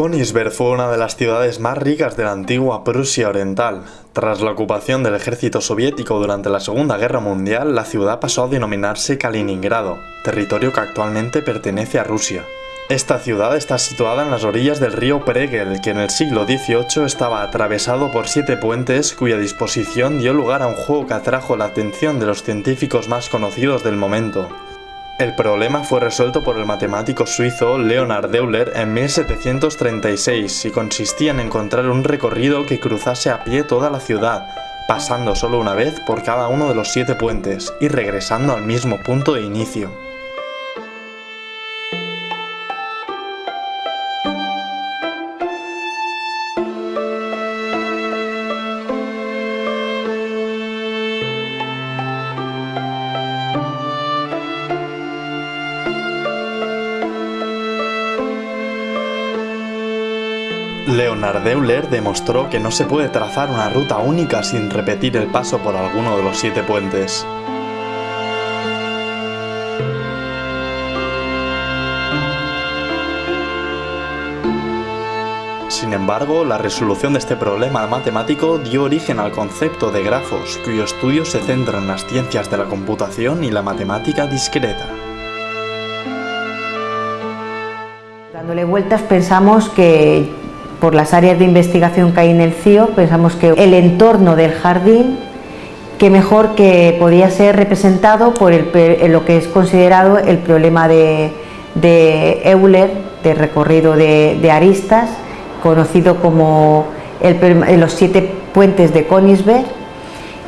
Königsberg fue una de las ciudades más ricas de la antigua Prusia Oriental. Tras la ocupación del ejército soviético durante la Segunda Guerra Mundial, la ciudad pasó a denominarse Kaliningrado, territorio que actualmente pertenece a Rusia. Esta ciudad está situada en las orillas del río Pregel, que en el siglo XVIII estaba atravesado por siete puentes cuya disposición dio lugar a un juego que atrajo la atención de los científicos más conocidos del momento, el problema fue resuelto por el matemático suizo Leonhard Euler en 1736 y consistía en encontrar un recorrido que cruzase a pie toda la ciudad, pasando solo una vez por cada uno de los siete puentes y regresando al mismo punto de inicio. Leonard Euler demostró que no se puede trazar una ruta única sin repetir el paso por alguno de los siete puentes. Sin embargo, la resolución de este problema matemático dio origen al concepto de grafos, cuyo estudio se centra en las ciencias de la computación y la matemática discreta. Dándole vueltas pensamos que por las áreas de investigación que hay en el CIO, pensamos que el entorno del jardín, que mejor que podía ser representado por lo que es considerado el problema de, Euler, de recorrido de, aristas, conocido como los siete puentes de Königsberg,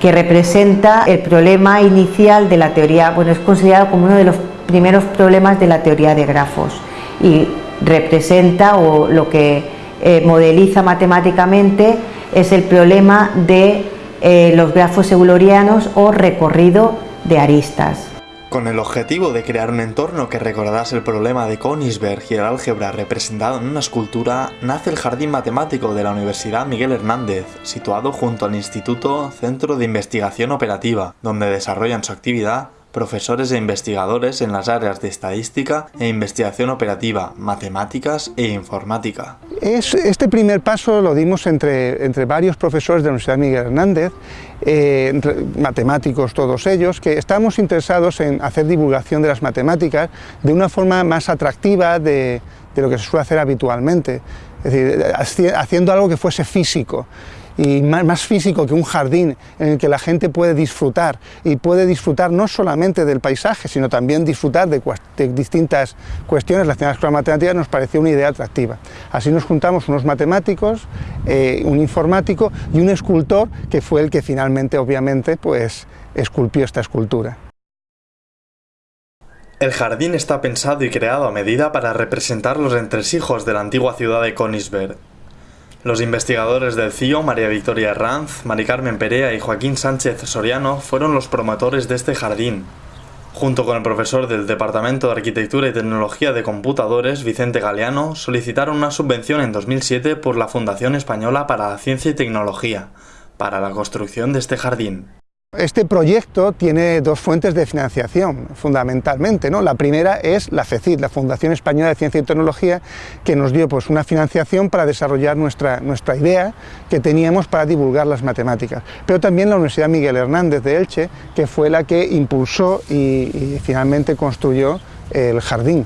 que representa el problema inicial de la teoría, bueno, es considerado como uno de los primeros problemas de la teoría de grafos y representa o lo que eh, modeliza matemáticamente es el problema de eh, los grafos eulerianos o recorrido de aristas. Con el objetivo de crear un entorno que recordase el problema de Königsberg y el álgebra representado en una escultura, nace el Jardín Matemático de la Universidad Miguel Hernández, situado junto al Instituto Centro de Investigación Operativa, donde desarrollan su actividad profesores e investigadores en las áreas de estadística e investigación operativa, matemáticas e informática. este primer paso lo dimos entre, entre varios profesores de la Universidad Miguel Hernández, eh, matemáticos todos ellos, que estábamos interesados en hacer divulgación de las matemáticas de una forma más atractiva de, de lo que se suele hacer habitualmente, es decir, haciendo algo que fuese físico y más, físico que un jardín en el que la gente puede disfrutar y puede disfrutar no solamente del paisaje, sino también disfrutar de, distintas cuestiones relacionadas con la matemática, nos pareció una idea atractiva. Así nos juntamos unos matemáticos, eh, un informático y un escultor que fue el que finalmente, obviamente, pues esculpió esta escultura. El jardín está pensado y creado a medida para representar los entresijos de la antigua ciudad de Königsberg, los investigadores del CIO, María Victoria Ranz, Mari Carmen Perea y Joaquín Sánchez Soriano, fueron los promotores de este jardín. Junto con el profesor del Departamento de Arquitectura y Tecnología de Computadores, Vicente Galeano, solicitaron una subvención en 2007 por la Fundación Española para la Ciencia y Tecnología, para la construcción de este jardín. Este proyecto tiene dos fuentes de financiación, fundamentalmente. ¿no? La primera es la FECIT, la Fundación Española de Ciencia y Tecnología, que nos dio pues, una financiación para desarrollar nuestra, nuestra idea que teníamos para divulgar las matemáticas. Pero también la Universidad Miguel Hernández de Elche, que fue la que impulsó y finalmente construyó el jardín.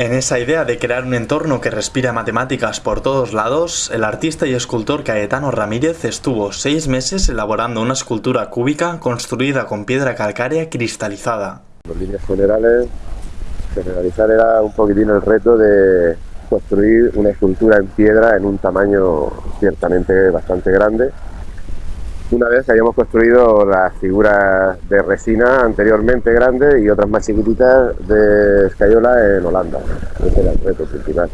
En esa idea de crear un entorno que respira matemáticas por todos lados, el artista y escultor Caetano Ramírez estuvo seis meses elaborando una escultura cúbica construida con piedra calcárea cristalizada. En líneas generales, generalizar era un poquitín el reto de construir una escultura en piedra en un tamaño ciertamente bastante grande una vez habíamos construido las figuras de resina anteriormente grandes y otras más chiquititas de escayola en Holanda. Ese era el reto principal.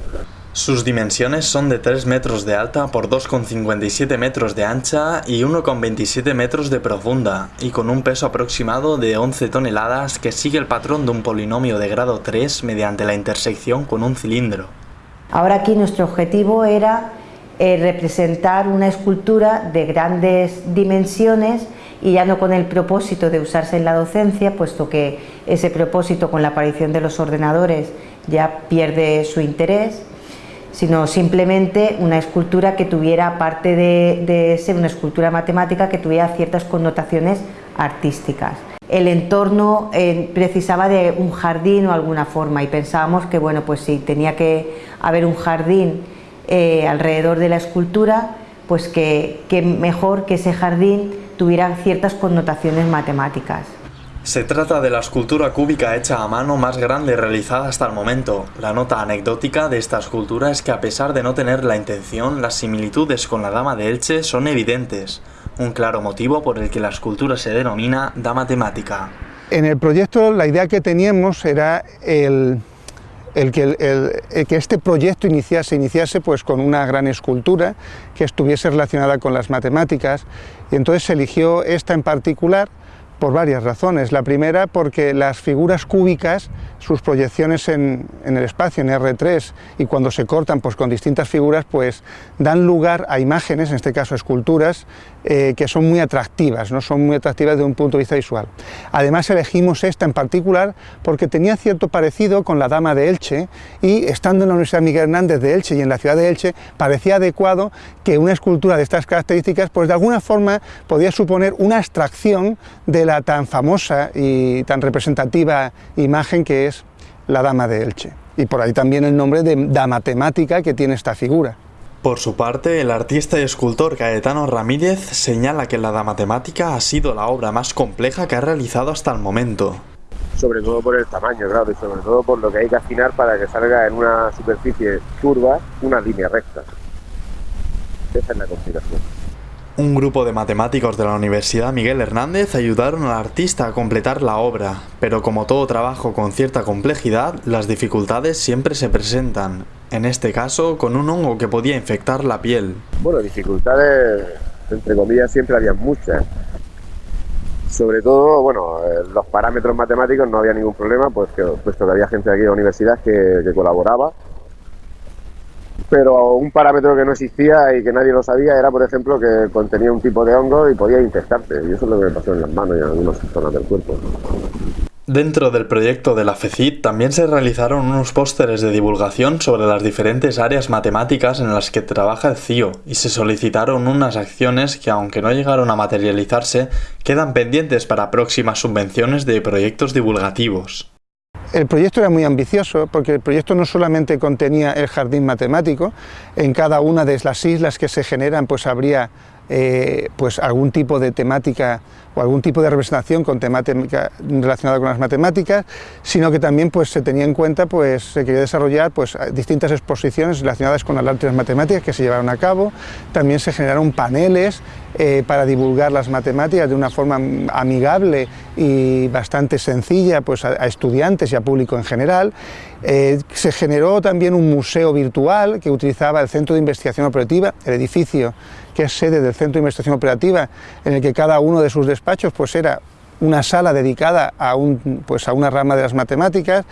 Sus dimensiones son de 3 metros de alta por 2,57 metros de ancha y 1,27 metros de profunda, y con un peso aproximado de 11 toneladas que sigue el patrón de un polinomio de grado 3 mediante la intersección con un cilindro. Ahora aquí nuestro objetivo era eh, representar una escultura de grandes dimensiones y ya no con el propósito de usarse en la docencia, puesto que ese propósito con la aparición de los ordenadores ya pierde su interés, sino simplemente una escultura que tuviera, aparte de, ser una escultura matemática, que tuviera ciertas connotaciones artísticas. El entorno eh, precisaba de un jardín o alguna forma y pensábamos que bueno, pues si tenía que haber un jardín eh, alrededor de la escultura, pues que mejor que ese jardín tuviera ciertas connotaciones matemáticas. Se trata de la escultura cúbica hecha a mano más grande realizada hasta el momento. La nota anecdótica de esta escultura es que a pesar de no tener la intención, las similitudes con la Dama de Elche son evidentes, un claro motivo por el que la escultura se denomina Dama temática. En el proyecto la idea que teníamos era el, que, que, este proyecto iniciase, iniciase pues con una gran escultura que estuviese relacionada con las matemáticas. Y entonces se eligió esta en particular por varias razones. La primera porque las figuras cúbicas, sus proyecciones en, el espacio, en R3, y cuando se cortan pues, con distintas figuras, pues dan lugar a imágenes, en este caso esculturas, eh, que son muy atractivas, ¿no? son muy atractivas desde un punto de vista visual. Además elegimos esta en particular porque tenía cierto parecido con la Dama de Elche y estando en la Universidad Miguel Hernández de Elche y en la ciudad de Elche parecía adecuado que una escultura de estas características pues de alguna forma podía suponer una abstracción de la tan famosa y tan representativa imagen que es la Dama de Elche. Y por ahí también el nombre de Dama Temática que tiene esta figura. Por su parte, el artista y escultor Caetano Ramírez señala que la Dama Temática ha sido la obra más compleja que ha realizado hasta el momento. Sobre todo por el tamaño, claro, y sobre todo por lo que hay que afinar para que salga en una superficie curva una línea recta. Esa es la complicación. Un grupo de matemáticos de la Universidad Miguel Hernández ayudaron al artista a completar la obra, pero como todo trabajo con cierta complejidad, las dificultades siempre se presentan en este caso con un hongo que podía infectar la piel. Bueno, dificultades, entre comillas, siempre había muchas. Sobre todo, bueno, eh, los parámetros matemáticos no había ningún problema, pues que, puesto que había gente aquí en la universidad que colaboraba. Pero un parámetro que no existía y que nadie lo sabía era, por ejemplo, que contenía un tipo de hongo y podía infectarte. Y eso es lo que me pasó en las manos y en algunas zonas del cuerpo. Dentro del proyecto de la FECIT también se realizaron unos pósteres de divulgación sobre las diferentes áreas matemáticas en las que trabaja el CIO y se solicitaron unas acciones que aunque no llegaron a materializarse, quedan pendientes para próximas subvenciones de proyectos divulgativos. El proyecto era muy ambicioso porque el proyecto no solamente contenía el jardín matemático, en cada una de las islas que se generan pues habría eh, pues algún tipo de temática o algún tipo de representación con temática relacionada con las matemáticas, sino que también pues, se tenía en cuenta, pues se quería desarrollar pues, distintas exposiciones relacionadas con las artes matemáticas que se llevaron a cabo, también se generaron paneles eh, para divulgar las matemáticas de una forma amigable y bastante sencilla pues, a, estudiantes y a público en general. Eh, se generó también un museo virtual que utilizaba el Centro de Investigación Operativa, el edificio que es sede del Centro de Investigación Operativa, en el que cada uno de sus pues, era una sala dedicada a, un, pues, a una rama de las matemáticas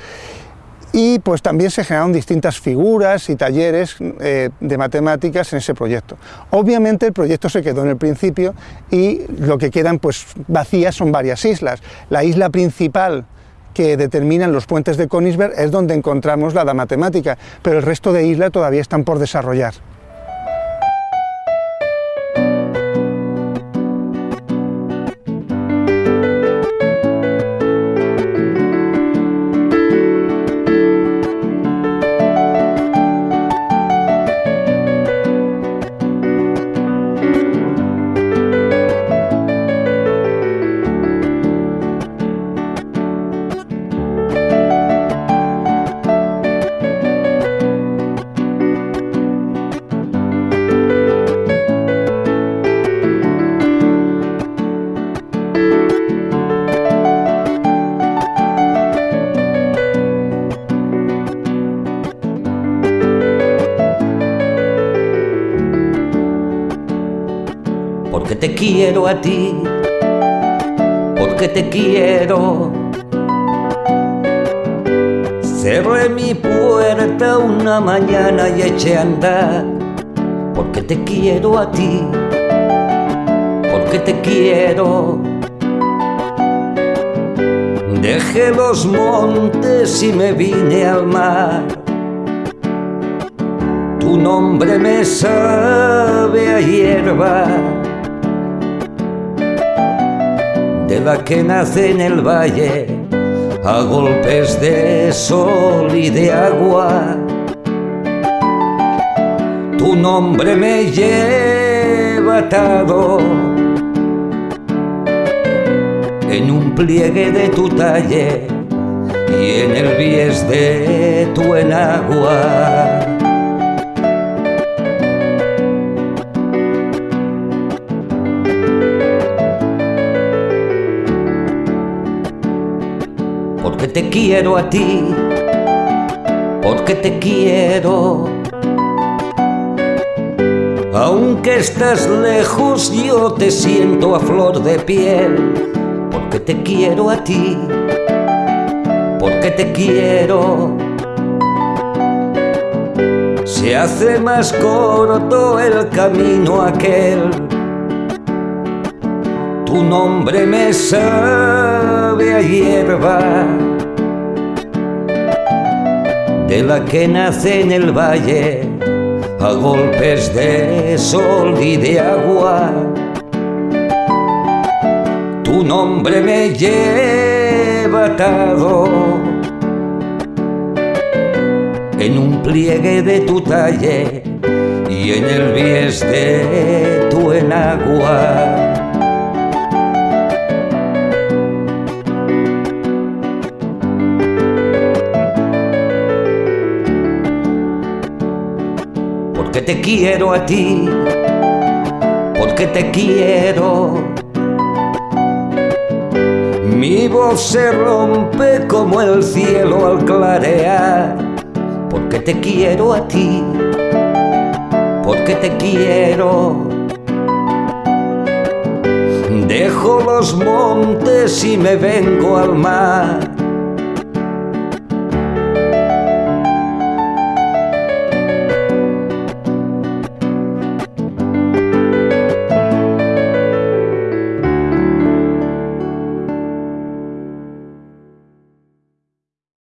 y pues también se generaron distintas figuras y talleres eh, de matemáticas en ese proyecto. Obviamente el proyecto se quedó en el principio y lo que quedan pues vacías son varias islas. La isla principal que determinan los puentes de Königsberg es donde encontramos la matemática, pero el resto de islas todavía están por desarrollar. Quiero a ti, porque te quiero. Cerré mi puerta una mañana y eché a andar, porque te quiero a ti, porque te quiero. Dejé los montes y me vine al mar Tu nombre me sabe a hierba de la que nace en el valle a golpes de sol y de agua. Tu nombre me lleva atado en un pliegue de tu talle y en el bies de tu enagua. Quiero a ti, porque te quiero. Aunque estás lejos, yo te siento a flor de piel porque te quiero a ti, porque te quiero. Se hace más corto el camino aquel. Tu nombre me sabe a hierba, de la que nace en el valle a golpes de sol y de agua tu nombre me lleva atado en un pliegue de tu talle y en el bies de tu enagua. Te quiero a ti, porque te quiero mi voz se rompe como el cielo al clarear, porque te quiero a ti, porque te quiero. Dejo los montes y me vengo al mar,